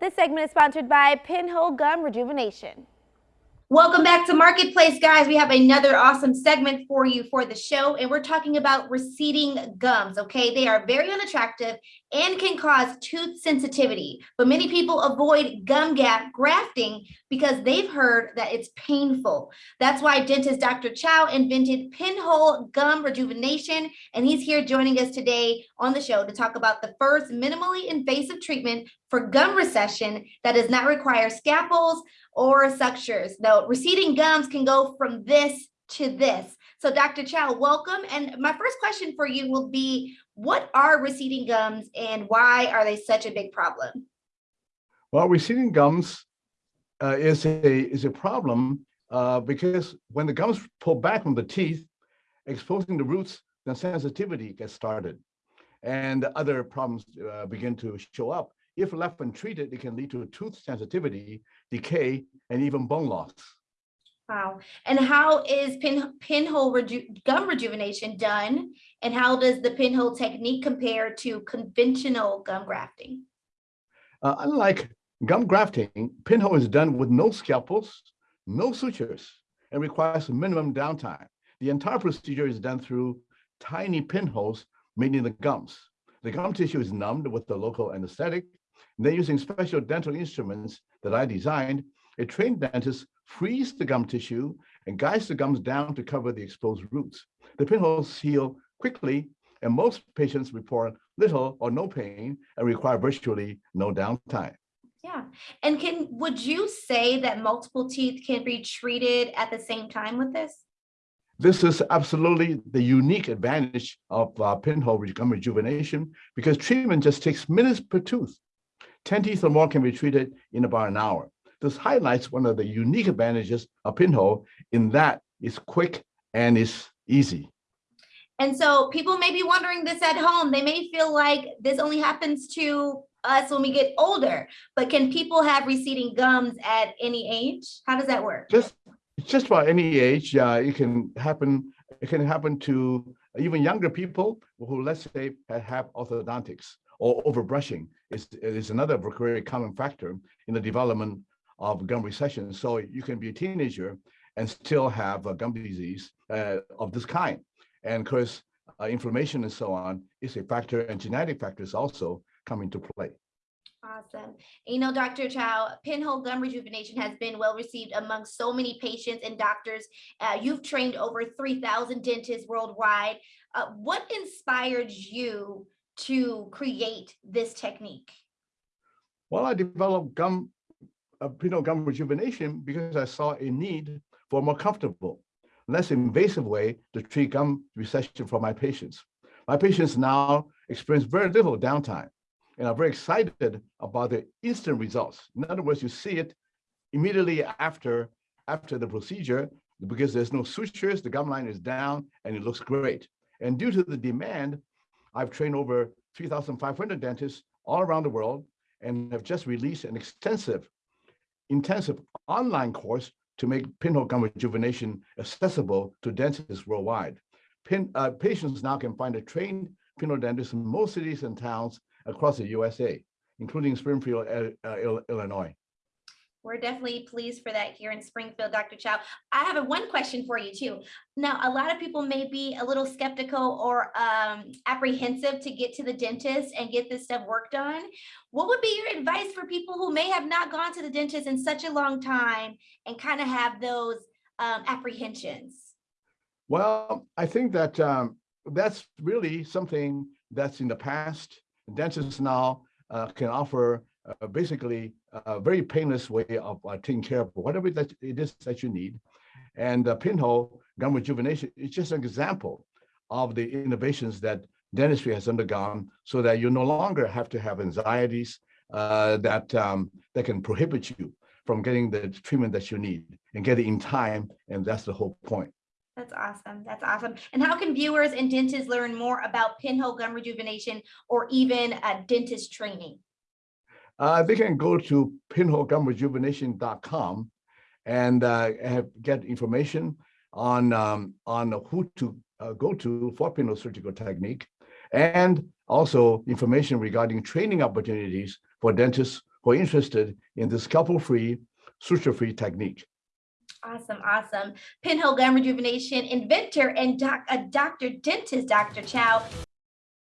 This segment is sponsored by Pinhole Gum Rejuvenation. Welcome back to Marketplace, guys. We have another awesome segment for you for the show, and we're talking about receding gums. Okay, they are very unattractive and can cause tooth sensitivity, but many people avoid gum gap grafting because they've heard that it's painful. That's why dentist Dr. Chao invented pinhole gum rejuvenation, and he's here joining us today on the show to talk about the first minimally invasive treatment for gum recession that does not require scalpels or sutures. Though receding gums can go from this to this. So Dr. Chao, welcome. And my first question for you will be, what are receding gums and why are they such a big problem? Well, receding gums uh, is, a, is a problem uh, because when the gums pull back from the teeth, exposing the roots, then sensitivity gets started and other problems uh, begin to show up. If left untreated, it can lead to tooth sensitivity, decay, and even bone loss. Wow. And how is pin, pinhole reju gum rejuvenation done? And how does the pinhole technique compare to conventional gum grafting? Uh, unlike gum grafting, pinhole is done with no scalpels, no sutures, and requires minimum downtime. The entire procedure is done through tiny pinholes made in the gums. The gum tissue is numbed with the local anesthetic. And then using special dental instruments that I designed, a trained dentist frees the gum tissue and guides the gums down to cover the exposed roots. The pinholes heal quickly, and most patients report little or no pain and require virtually no downtime. Yeah. And can would you say that multiple teeth can be treated at the same time with this? This is absolutely the unique advantage of uh, pinhole gum rejuvenation because treatment just takes minutes per tooth. 10 teeth or more can be treated in about an hour. This highlights one of the unique advantages of pinhole in that it's quick and it's easy. And so people may be wondering this at home. They may feel like this only happens to us when we get older, but can people have receding gums at any age? How does that work? Just, just about any age, uh, it can happen. It can happen to even younger people who, let's say, have orthodontics or overbrushing is, is another very common factor in the development of gum recession. So you can be a teenager and still have a gum disease uh, of this kind. And of course, uh, inflammation and so on is a factor and genetic factors also come into play. Awesome. You know, Dr. Chao, pinhole gum rejuvenation has been well received among so many patients and doctors. Uh, you've trained over 3,000 dentists worldwide. Uh, what inspired you to create this technique? Well, I developed gum uh, of pinhole gum rejuvenation because I saw a need for a more comfortable, less invasive way to treat gum recession for my patients. My patients now experience very little downtime and are very excited about the instant results. In other words, you see it immediately after, after the procedure because there's no sutures, the gum line is down and it looks great. And due to the demand, I've trained over 3,500 dentists all around the world and have just released an extensive intensive online course to make pinhole gum rejuvenation accessible to dentists worldwide. Pin, uh, patients now can find a trained pinhole dentist in most cities and towns across the USA, including Springfield, uh, Illinois. We're definitely pleased for that here in Springfield, Dr. Chao. I have a one question for you too. Now, a lot of people may be a little skeptical or um, apprehensive to get to the dentist and get this stuff worked on. What would be your advice for people who may have not gone to the dentist in such a long time and kind of have those um, apprehensions? Well, I think that um, that's really something that's in the past. Dentists now uh, can offer uh, basically a very painless way of uh, taking care of whatever that it is that you need. And uh, pinhole gum rejuvenation is just an example of the innovations that dentistry has undergone so that you no longer have to have anxieties uh, that, um, that can prohibit you from getting the treatment that you need and get it in time. And that's the whole point. That's awesome. That's awesome. And how can viewers and dentists learn more about pinhole gum rejuvenation or even a dentist training? Uh, they can go to pinholegumrejuvenation.com and uh, have, get information on um, on who to uh, go to for pinhole surgical technique, and also information regarding training opportunities for dentists who are interested in this scalpel-free, suture-free technique. Awesome, awesome. Pinhole Gum Rejuvenation inventor and doc, a doctor dentist, Dr. Chao.